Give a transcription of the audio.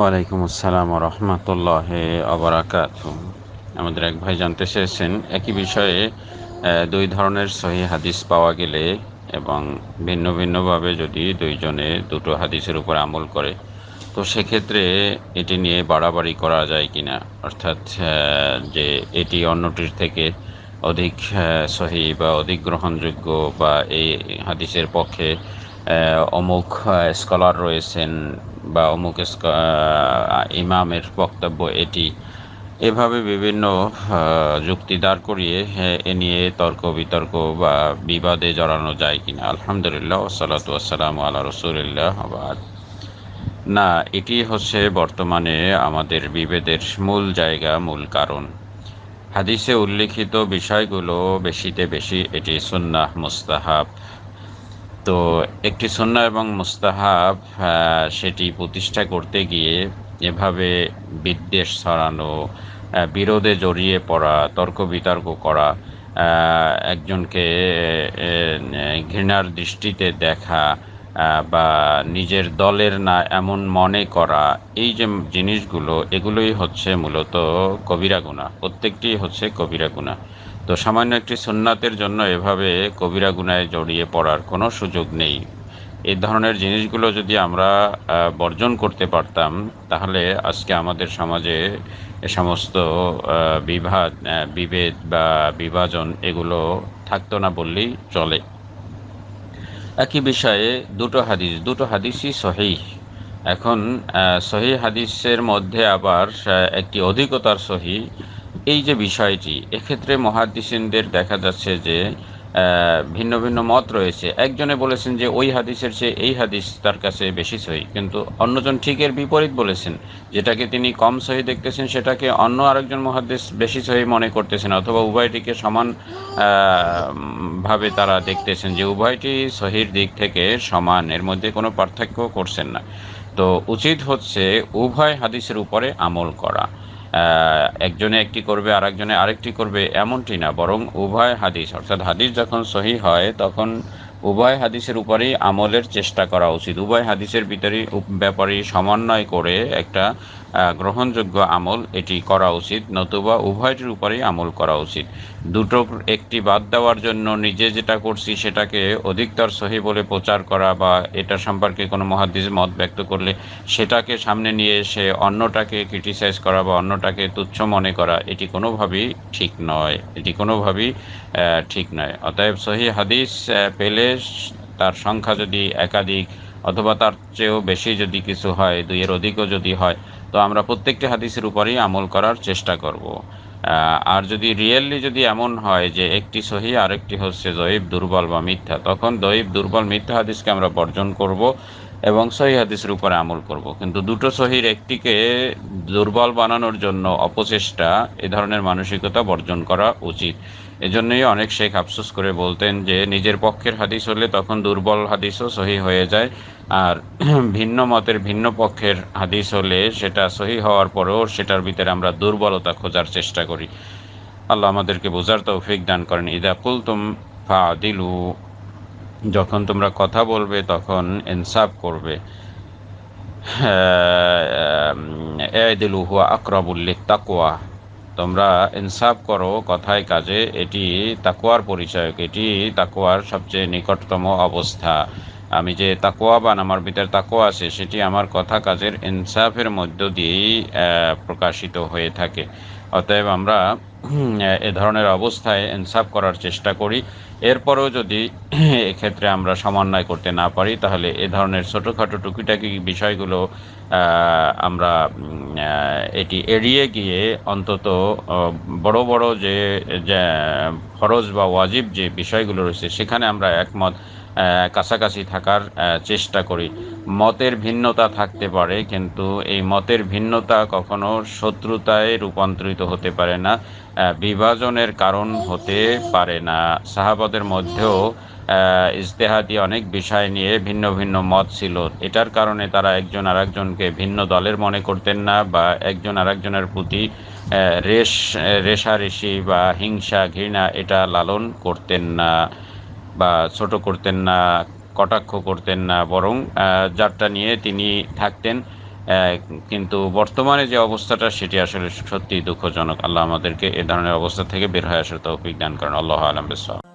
ওয়ালাইকুম আসসালাম রহমতুল্লাহ আবরাকাত আমাদের এক ভাই জানতে চেয়েছেন, একই বিষয়ে দুই ধরনের সহি হাদিস পাওয়া গেলে এবং ভিন্ন ভিন্নভাবে যদি দুইজনে দুটো হাদিসের উপর আমল করে, তো সেক্ষেত্রে এটি নিয়ে বাড়াবাড়ি করা যায় কি না অর্থাৎ যে এটি অন্যটির থেকে অধিক সহি বা অধিক গ্রহণযোগ্য বা এই হাদিসের পক্ষে অমুক স্কলার রয়েছেন বা অমুক ইমামের বক্তব্য এটি। এভাবে বিভিন্ন যুক্তি দাঁড় করিয়ে এ নিয়ে তর্ক বিতর্ক বা বিবাদে জড়ানো যায় কিনা। আলহামদুলিল্লাহ ওসালাত আসসালাম আল্লাহ রসুলিল্লাহ, আবাদ। না, এটি হচ্ছে বর্তমানে আমাদের বিভেদের মূল জায়গা, মূল কারণ। হাদিসে উল্লিখিত বিষয়গুলো বেশিতে বেশি, এটি সুন্নাহ মুস্তাহাব। তো একটি সন্না এবং মুস্তাহাব সেটি প্রতিষ্ঠা করতে গিয়ে এভাবে বিদ্বেষ ছড়ানো বিরোধে জড়িয়ে পড়া, তর্ক বিতর্ক করা একজনকে ঘৃণার দৃষ্টিতে দেখা বা নিজের দলের না এমন মনে করা, এই যে জিনিসগুলো, এগুলোই হচ্ছে মূলত কবিরা গুণা প্রত্যেকটি হচ্ছে কবিরা গুণা তো সামান্য একটি সুন্নাতের জন্য এভাবে কবিরা গুনায় জড়িয়ে পড়ার কোনো সুযোগ নেই। এই ধরনের জিনিসগুলো যদি আমরা বর্জন করতে পারতাম, তাহলে আজকে আমাদের সমাজে এ সমস্ত বিভাদ বিভেদ বা বিভাজন এগুলো থাকতো না বললেই চলে। একই বিষয়ে দুটো হাদিস, দুটো হাদিসই সহি এখন সহি হাদিসের মধ্যে আবার একটি অধিকতার সহি এই যে বিষয়টি, এক্ষেত্রে মহাদিসিনদের দেখা যাচ্ছে যে ভিন্ন ভিন্ন মত রয়েছে। একজনে বলেছেন যে, ওই হাদিসের চেয়ে এই হাদিস তার কাছে বেশি সহি। কিন্তু অন্যজন ঠিকের বিপরীত বলেছেন, যেটাকে তিনি কম সহি দেখতেছেন, সেটাকে অন্য আরেকজন মহাদিস বেশি সহি মনে করতেছেন। অথবা উভয়টিকে সমান ভাবে তারা দেখতেছেন যে, উভয়টি সহির দিক থেকে সমান, এর মধ্যে কোনো পার্থক্য করছেন না। তো উচিত হচ্ছে উভয় হাদিসের উপরে আমল করা। একজনে একটি করবে আর একজনে আরেকটি করবে, এমনটি না, বরং উভয় হাদিস, অর্থাৎ হাদিস যখন সহি হয়, তখন উভয় হাদিসের উপরেই আমলের চেষ্টা করা উচিত। উভয় হাদিসের ভিতরে ব্যাপারে সমন্বয় করে একটা গ্রহণযোগ্য আমল এটি করা উচিত, নতুবা উভয়টির উপরেই আমল করা উচিত। দুটো একটি বাদ দেওয়ার জন্য নিজে যেটা করছি সেটাকে অধিকতর সহি বলে প্রচার করা বা এটা সম্পর্কে কোনো মহাদিস মত ব্যক্ত করলে সেটাকে সামনে নিয়ে এসে অন্যটাকে ক্রিটিসাইজ করা বা অন্যটাকে তুচ্ছ মনে করা, এটি কোনোভাবেই ঠিক নয়। এটি কোনোভাবেই ঠিক নয়। অতএব সহি হাদিস পেলে তার সংখ্যা যদি একাধিক অথবা তার চেয়েও বেশি যদি কিছু হয়, দুইয়ের অধিকও যদি হয়, তো আমরা প্রত্যেকটি হাদিসের উপরেই আমল করার চেষ্টা করব। আর যদি রিয়েলি যদি এমন হয় যে একটি সহি আরেকটি হচ্ছে দৈব দুর্বল বা মিথ্যা, তখন দৈব দুর্বল, মিথ্যা হাদিসকে আমরা বর্জন করব এবং সহি হাদিসের উপরে আমল করব। কিন্তু দুটো সহির একটিকে দুর্বল বানানোর জন্য অপচেষ্টা, এ ধরনের মানসিকতা বর্জন করা উচিত। এজন্যই অনেক শেখ আফসোস করে বলতেন যে, নিজের পক্ষের হাদিস হলে তখন দুর্বল হাদিসও সহি হয়ে যায়, আর ভিন্ন মতের ভিন্ন পক্ষের হাদিস হলে সেটা সহি হওয়ার পরেও সেটার ভিতরে আমরা দুর্বলতা খোঁজার চেষ্টা করি। আল্লাহ আমাদেরকে বোঝার তৌফিক দান করেন। ইদা কুলতুম ফা দিলু যখন তোমরা কথা বলবে তখন ইনসাফ করবে। এ দিলু হুয়া আকরাবুল্লিক তাকোয়া তোমরা ইনসাফ করো, কথায় কাজে। এটি তাকুয়ার পরিচয়ক। এটি তাকুয়ার সবচেয়ে নিকটতম অবস্থা। আমি যে তাকোয়াবান আমার ভিতরে তাকোয়া আছে, সেটি আমার কথা কাজের ইনসাফের মধ্য দিয়েই প্রকাশিত হয়ে থাকে। অতএব আমরা এ ধরনের অবস্থায় ইনসাফ করার চেষ্টা করি। এরপরেও যদি এক্ষেত্রে আমরা সমন্বয় করতে না পারি, তাহলে এ ধরনের ছোটোখাটো টুকিটাকি বিষয়গুলো আমরা এটি এড়িয়ে গিয়ে অন্তত বড় বড় যে, ফরজ বা ওয়াজিব যে বিষয়গুলো রয়েছে, সেখানে আমরা একমত। কাছাকাছি থাকার চেষ্টা করি। মতের ভিন্নতা থাকতে পারে, কিন্তু এই মতের ভিন্নতা কখনো শত্রুতায় রূপান্তরিত হতে পারে না বিভাজনের কারণ হতে পারে না। সাহাবাদের মধ্যেও ইজতেহাদি অনেক বিষয় নিয়ে ভিন্ন ভিন্ন মত ছিল। এটার কারণে তারা একজন আরেকজনকে ভিন্ন দলের মনে করতেন না বা একজন আরেকজনের প্রতি রেশ, রেশারেশি বা হিংসা, ঘৃণা এটা লালন করতেন না। বা ছোট করতেন না, কটাক্ষ করতেন না বরং যারটা নিয়ে তিনি থাকতেন। কিন্তু বর্তমানে যে অবস্থাটা, সেটি আসলে সত্যিই দুঃখজনক। আল্লাহ আমাদেরকে এ ধরনের অবস্থা থেকে বের হয়ে আসার তৌফিক দান করেন। আল্লাহ আলম বিসলাম